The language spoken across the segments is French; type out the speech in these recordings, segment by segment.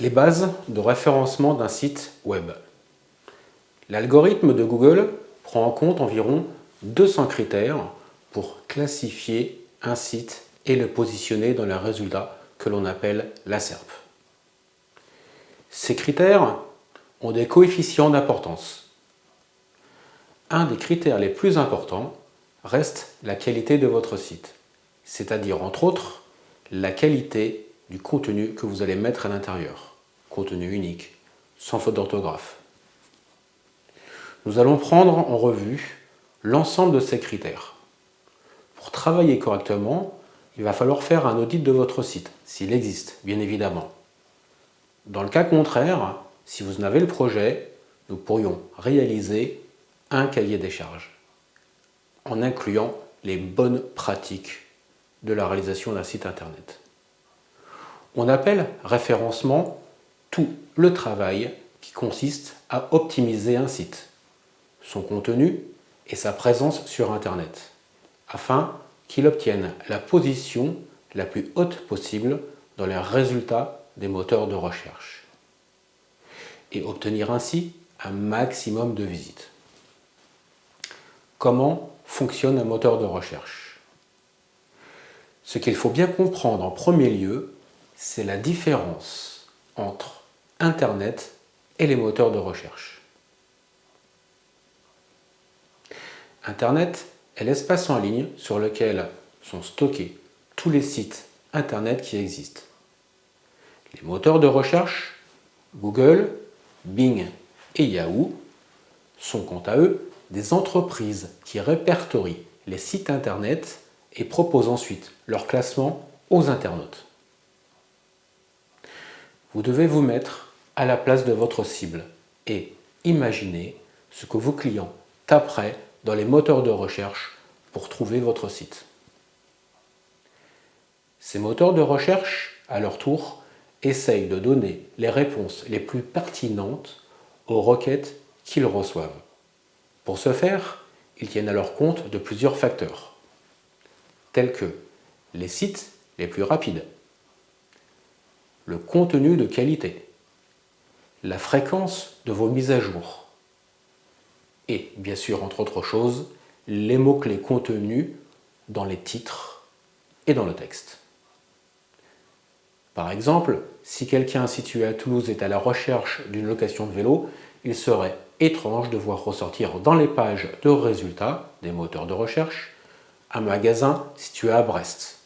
Les bases de référencement d'un site web. L'algorithme de Google prend en compte environ 200 critères pour classifier un site et le positionner dans les résultats que l'on appelle la SERP. Ces critères ont des coefficients d'importance. Un des critères les plus importants reste la qualité de votre site, c'est-à-dire entre autres la qualité du contenu que vous allez mettre à l'intérieur, contenu unique, sans faute d'orthographe. Nous allons prendre en revue l'ensemble de ces critères. Pour travailler correctement, il va falloir faire un audit de votre site, s'il existe, bien évidemment. Dans le cas contraire, si vous en avez le projet, nous pourrions réaliser un cahier des charges en incluant les bonnes pratiques de la réalisation d'un site internet. On appelle référencement tout le travail qui consiste à optimiser un site, son contenu et sa présence sur internet, afin qu'il obtienne la position la plus haute possible dans les résultats des moteurs de recherche et obtenir ainsi un maximum de visites. Comment fonctionne un moteur de recherche? Ce qu'il faut bien comprendre en premier lieu, c'est la différence entre Internet et les moteurs de recherche. Internet est l'espace en ligne sur lequel sont stockés tous les sites Internet qui existent. Les moteurs de recherche, Google, Bing et Yahoo, sont quant à eux des entreprises qui répertorient les sites Internet et proposent ensuite leur classement aux internautes. Vous devez vous mettre à la place de votre cible et imaginer ce que vos clients taperaient dans les moteurs de recherche pour trouver votre site. Ces moteurs de recherche, à leur tour, essayent de donner les réponses les plus pertinentes aux requêtes qu'ils reçoivent. Pour ce faire, ils tiennent alors compte de plusieurs facteurs, tels que les sites les plus rapides, le contenu de qualité, la fréquence de vos mises à jour, et bien sûr, entre autres choses, les mots-clés contenus dans les titres et dans le texte. Par exemple, si quelqu'un situé à Toulouse est à la recherche d'une location de vélo, il serait étrange de voir ressortir dans les pages de résultats des moteurs de recherche un magasin situé à Brest,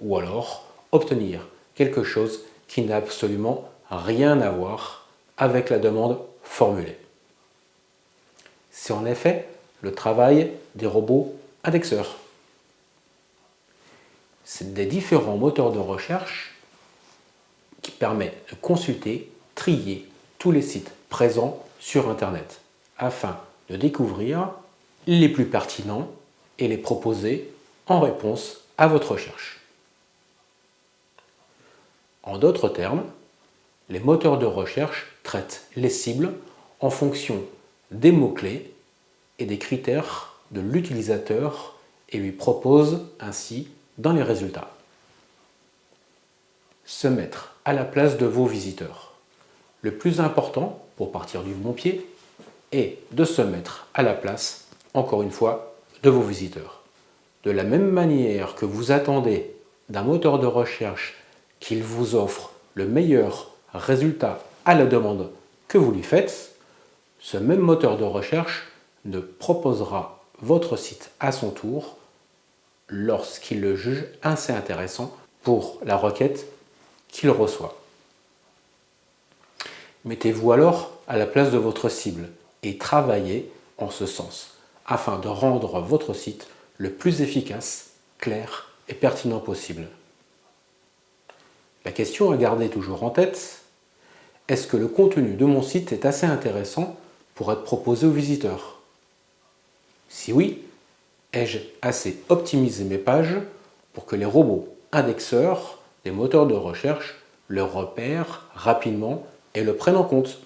ou alors obtenir quelque chose qui n'a absolument rien à voir avec la demande formulée. C'est en effet le travail des robots indexeurs. C'est des différents moteurs de recherche qui permet de consulter, trier tous les sites présents sur Internet afin de découvrir les plus pertinents et les proposer en réponse à votre recherche. En d'autres termes, les moteurs de recherche traitent les cibles en fonction des mots-clés et des critères de l'utilisateur et lui proposent ainsi dans les résultats. Se mettre à la place de vos visiteurs. Le plus important, pour partir du bon pied, est de se mettre à la place, encore une fois, de vos visiteurs. De la même manière que vous attendez d'un moteur de recherche qu'il vous offre le meilleur résultat à la demande que vous lui faites, ce même moteur de recherche ne proposera votre site à son tour lorsqu'il le juge assez intéressant pour la requête qu'il reçoit. Mettez-vous alors à la place de votre cible et travaillez en ce sens, afin de rendre votre site le plus efficace, clair et pertinent possible. La question à garder toujours en tête, est-ce que le contenu de mon site est assez intéressant pour être proposé aux visiteurs? Si oui, ai-je assez optimisé mes pages pour que les robots indexeurs les moteurs de recherche le repèrent rapidement et le prennent en compte?